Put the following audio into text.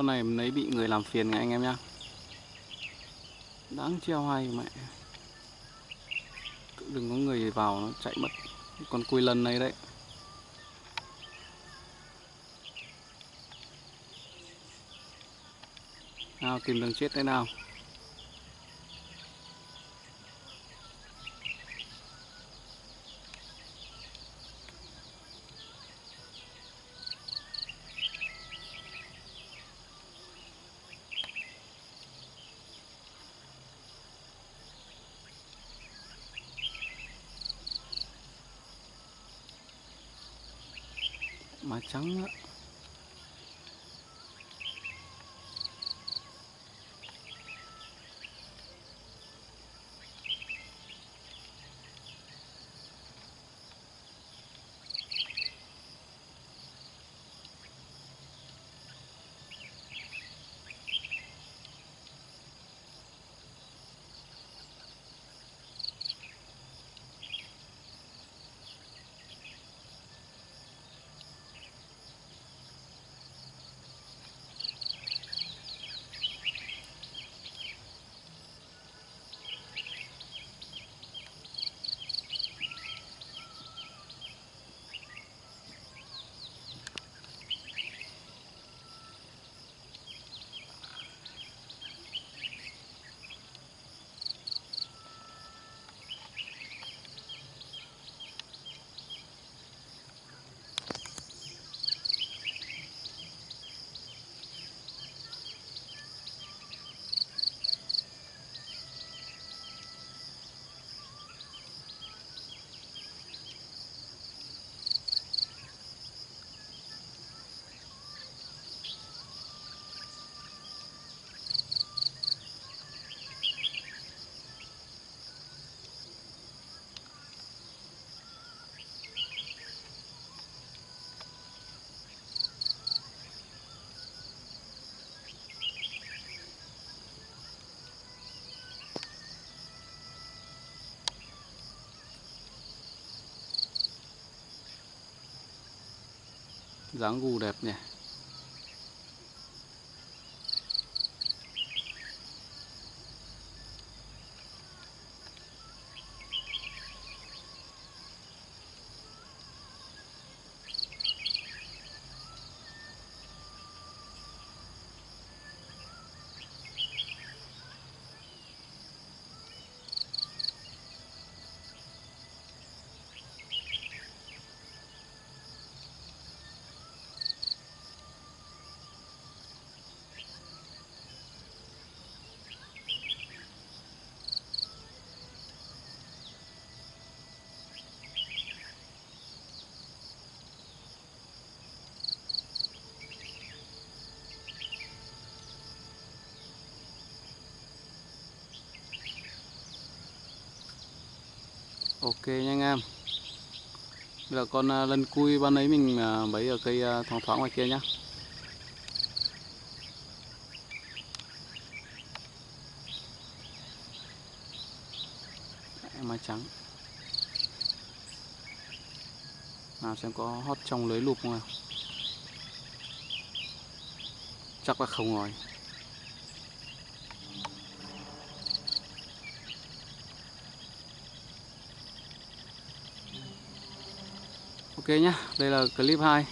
con này lấy bị người làm phiền ngay anh em nhá. Đáng treo hay mẹ. Đừng có người vào nó chạy mất con cùi lần này đấy. Nào, tìm đường chết thế nào? Má trắng dáng gù đẹp nhỉ? Ok nha anh em. Bây giờ con à, lân cui ban ấy mình à, bấy ở cây à, thoáng thoáng ngoài kia nhá. Mai trắng. Nào xem có hót trong lưới lụp không nào. Chắc là không rồi. Nhá, đây là clip 2